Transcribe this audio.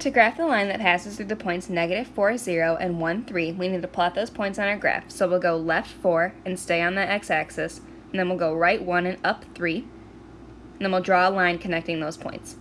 To graph the line that passes through the points negative 4, 0, and 1, 3, we need to plot those points on our graph. So we'll go left 4 and stay on the x-axis, and then we'll go right 1 and up 3, and then we'll draw a line connecting those points.